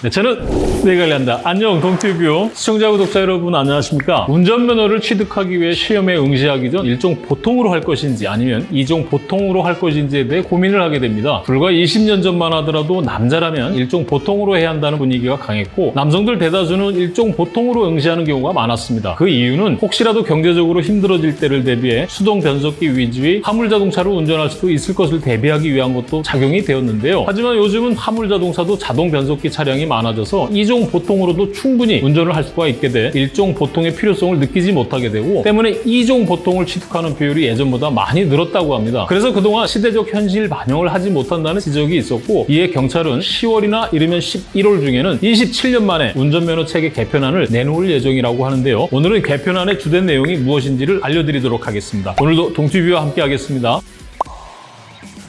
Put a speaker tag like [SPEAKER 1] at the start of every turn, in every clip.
[SPEAKER 1] 네, 저는 내관리한다. 안녕 동티뷰 시청자 구독자 여러분 안녕하십니까? 운전면허를 취득하기 위해 시험에 응시하기 전 일종 보통으로 할 것인지 아니면 이종 보통으로 할 것인지에 대해 고민을 하게 됩니다. 불과 20년 전만 하더라도 남자라면 일종 보통으로 해야 한다는 분위기가 강했고 남성들 대다수는 일종 보통으로 응시하는 경우가 많았습니다. 그 이유는 혹시라도 경제적으로 힘들어질 때를 대비해 수동 변속기 위주의 화물 자동차를 운전할 수도 있을 것을 대비하기 위한 것도 작용이 되었는데요. 하지만 요즘은 화물 자동차도 자동 변속기 차량이 많아져서 이종 보통으로도 충분히 운전을 할 수가 있게 돼 일종 보통의 필요성을 느끼지 못하게 되고 때문에 이종 보통을 취득하는 비율이 예전보다 많이 늘었다고 합니다. 그래서 그동안 시대적 현실 반영을 하지 못한다는 지적이 있었고 이에 경찰은 10월이나 이르면 11월 중에는 27년 만에 운전면허 체계 개편안을 내놓을 예정이라고 하는데요. 오늘은 개편안의 주된 내용이 무엇인지를 알려드리도록 하겠습니다. 오늘도 동티뷰와 함께 하겠습니다.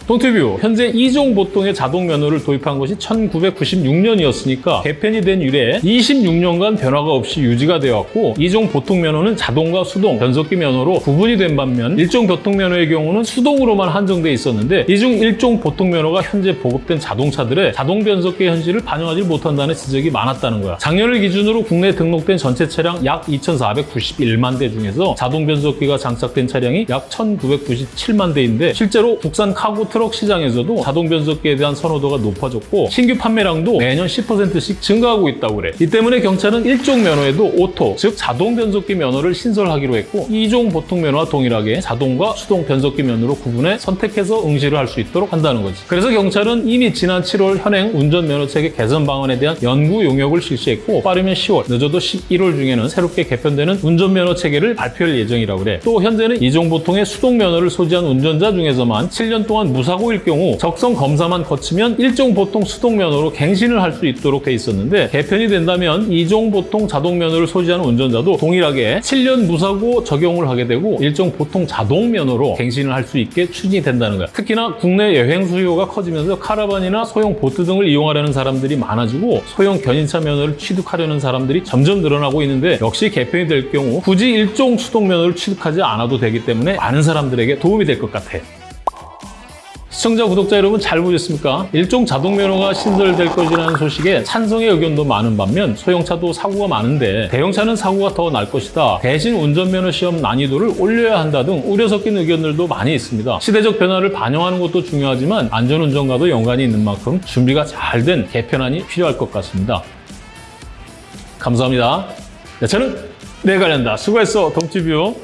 [SPEAKER 1] 동티뷰 현재 2종 보통의 자동 면허를 도입한 것이 1996년이었으니까 개편이 된 이래 26년간 변화가 없이 유지가 되었고 2종 보통 면허는 자동과 수동, 변속기 면허로 구분이 된 반면 1종 교통 면허의 경우는 수동으로만 한정돼 있었는데 이 중 1종 보통 면허가 현재 보급된 자동차들의 자동 변속기 현실을 반영하지 못한다는 지적이 많았다는 거야. 작년을 기준으로 국내 등록된 전체 차량 약 2,491만 대 중에서 자동 변속기가 장착된 차량이 약 1,997만 대인데 실제로 국산 카고 트럭 시장에서도 자동 변속기에 대한 선호도가 높아졌고 신규 판매량도 매년 10%씩 증가하고 있다고 그래. 이 때문에 경찰은 1종 면허에도 오토, 즉 자동 변속기 면허를 신설하기로 했고 2종 보통 면허와 동일하게 자동과 수동 변속기 면허로 구분해 선택해서 응시를 할 수 있도록 한다는 거지. 그래서 경찰은 이미 지난 7월 현행 운전면허 체계 개선 방안에 대한 연구 용역을 실시했고 빠르면 10월, 늦어도 11월 중에는 새롭게 개편되는 운전면허 체계를 발표할 예정이라고 그래. 또 현재는 이종 보통의 수동 면허를 소지한 운전자 중에서만 7년 동안 무 사고일 경우 적성 검사만 거치면 일종 보통 수동 면허로 갱신을 할 수 있도록 돼 있었는데 개편이 된다면 이종 보통 자동 면허를 소지하는 운전자도 동일하게 7년 무사고 적용을 하게 되고 일종 보통 자동 면허로 갱신을 할 수 있게 추진이 된다는 거야. 특히나 국내 여행 수요가 커지면서 카라반이나 소형 보트 등을 이용하려는 사람들이 많아지고 소형 견인차 면허를 취득하려는 사람들이 점점 늘어나고 있는데 역시 개편이 될 경우 굳이 일종 수동 면허를 취득하지 않아도 되기 때문에 많은 사람들에게 도움이 될 것 같아. 시청자, 구독자 여러분 잘 보셨습니까? 일종 자동 면허가 신설될 것이라는 소식에 찬성의 의견도 많은 반면 소형차도 사고가 많은데 대형차는 사고가 더 날 것이다. 대신 운전면허 시험 난이도를 올려야 한다 등 우려 섞인 의견들도 많이 있습니다. 시대적 변화를 반영하는 것도 중요하지만 안전운전과도 연관이 있는 만큼 준비가 잘 된 개편안이 필요할 것 같습니다. 감사합니다. 네, 저는 내관련다. 수고했어, 동티뷰.